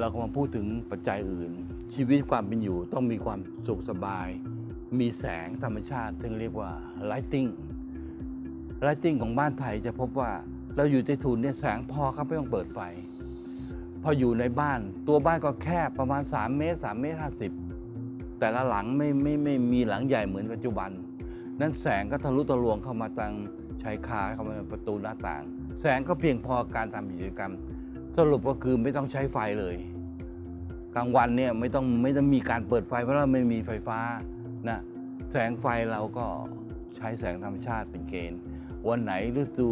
เราก็มาพูดถึงปัจจัยอื่น ชีวิตความเป็นอยู่ต้องมีความสุขสบาย มีแสงธรรมชาติที่เรียกว่า lighting lighting ของบ้านไทยจะพบว่าเราอยู่ในทุนเนี่ยแสงพอครับไม่ต้องเปิดไฟ พออยู่ในบ้านตัวบ้านก็แคบประมาณ 3 เมตร 3 เมตร 50 แต่ละหลังไม่ไม่ไม่มีหลังใหญ่เหมือนปัจจุบัน นั้นแสงก็ทะลุทะลวงเข้ามาทางชายคาเข้ามาประตูหน้าต่าง แสงก็เพียงพอการทำกิจกรรม สรุปก็คือไม่ต้องใช้ไฟเลย กลางวันเนี่ยไม่ต้องไม่ต้องมีการเปิดไฟเพราะเราไม่มีไฟฟ้านะแสงไฟเราก็ใช้แสงธรรมชาติเป็นเกณฑ์ วันไหนฤดู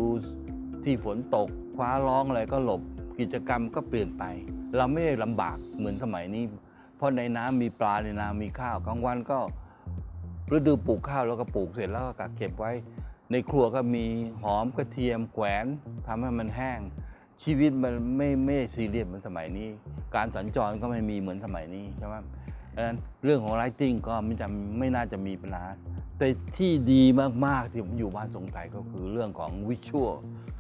ที่ฝนตกฟ้าร้องอะไรก็หลบกิจกรรมก็เปลี่ยนไป เราไม่ได้ลำบากเหมือนสมัยนี้ เพราะในน้ำมีปลาในนามีข้าวกลางวันก็ฤดูปลูกข้าวแล้วก็ปลูกเสร็จแล้วก็กักเก็บไว้ ในครัวก็มีหอมกระเทียมแขวนทำให้มันแห้ง ชีวิตมันไม่ไม่ได้ซีเรียสเหมือนสมัยนี้ การสัญจรก็ไม่มีเหมือนสมัยนี้ใช่ไหมดังนั้นเรื่องของ lighting ก็ไม่จำไม่น่าจะมีปัญหา แต่ที่ดีมาก ๆ ที่ผมอยู่บ้านทรงไทยก็คือเรื่องของ visual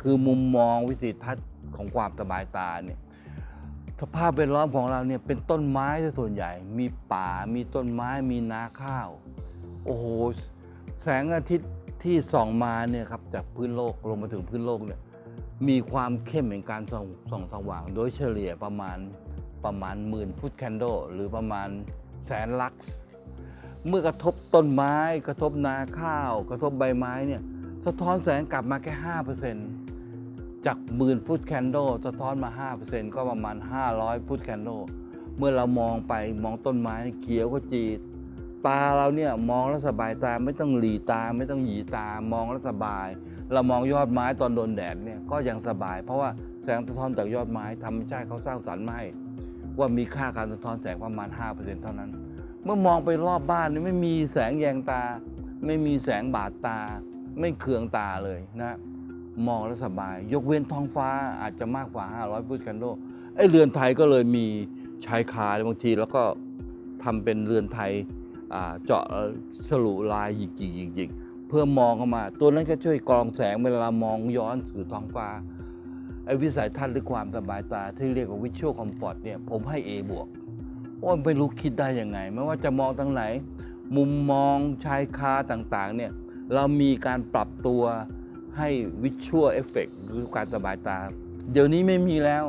คือมุมมองวิสัยทัศน์ของความสบายตาเนี่ยสภาพแวดล้อมของเราเนี่ยเป็นต้นไม้ซะส่วนใหญ่ มีป่ามีต้นไม้มีนาข้าว โอ้โห แสงอาทิตย์ที่ส่องมาเนี่ยครับจากพื้นโลกลงมาถึงพื้นโลกเนี่ย มีความเข้มแห่งการส่องส่องสว่าง โดยเฉลี่ยประมาณประมาณหมื่นฟุตแคนโดหรือประมาณแสนลักซ์เมื่อกระทบต้นไม้ กระทบนาข้าว กระทบใบไม้เนี่ยสะท้อนแสงกลับมาแค่ห้าเปอร์เซ็นต์จากหมื่นฟุตแคนโดสะท้อนมา 5%ก็ประมาณ 500 ฟุตแคนโดเมื่อเรามองไปมองต้นไม้เขียวก็จีดตาเราเนี่ยมองแล้วสบายตาไม่ต้องหลีตาไม่ต้องหยีตามองแล้วสบาย เรามองยอดไม้ตอนโดนแดดเนี่ยก็ยังสบาย เพราะว่าแสงสะท้อนจากยอดไม้ธรรมชาติเขาสร้างสรรค์มาให้ว่ามีค่าการสะท้อนแสงประมาณ 5%เท่านั้น เมื่อมองไปรอบบ้านนี่ไม่มีแสงแยงตา ไม่มีแสงบาดตา ไม่เคืองตาเลยนะมองแล้วสบาย ยกเว้นท้องฟ้าอาจจะมากกว่า 500ฟุตกันโดไอเรือนไทยก็เลยมีชายคาบางทีแล้วก็ทำเป็นเรือนไทยเจาะฉลุลายหยิกๆหยิกๆ เพื่อมองเข้ามา ตัวนั้นก็ช่วยกรองแสงเวลามองย้อนสู่ท้องฟ้าไอ้วิสัยทัศน์หรือความสบายตาที่เรียกว่าวิชวลคอมฟอร์ตเนี่ยผมให้ A บวกโอ้ยไม่รู้คิดได้ยังไง ไม่ว่าจะมองทางไหน มุมมองชายคาต่างๆเนี่ยเรามีการปรับตัวให้วิชวลเอฟเฟกหรือการสบายตา เดี๋ยวนี้ไม่มีแล้ว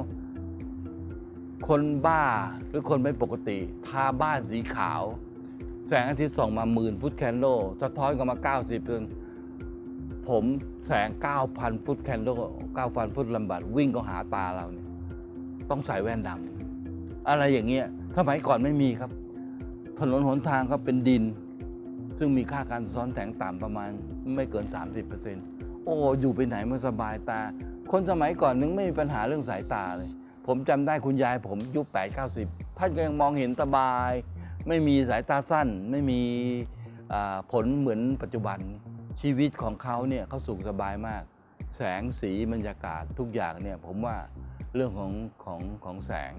คนบ้าหรือคนไม่ปกติ ทาบ้านสีขาว แสงอาทิตย์ส่องมาหมื่นฟุตแคนโดสะท้อนกันมา 90เดือนผมแสง 9,000 ฟุตแคนโด9,000 ฟุตลำบัดวิ่งก็หาตาเราเนี่ยต้องใส่แว่นดำอะไรอย่างเงี้ยสมัยก่อนไม่มีครับ ถนนหนทางก็เป็นดิน ซึ่งมีค่าการซ้อนแสงต่ำประมาณไม่เกิน 30%โอ้อยู่ไปไหนมันสบายตา คนสมัยก่อนนึงไม่มีปัญหาเรื่องสายตาเลย ผมจำได้คุณยายผมยุค8 90 ท่านก็ยังมองเห็นสบาย ไม่มีสายตาสั้น ไม่มีผลเหมือนปัจจุบันชีวิตของเขาเนี่ยเขาสุขสบายมาก แสงสีบรรยากาศทุกอย่างเนี่ยผมว่าเรื่องของของของแสง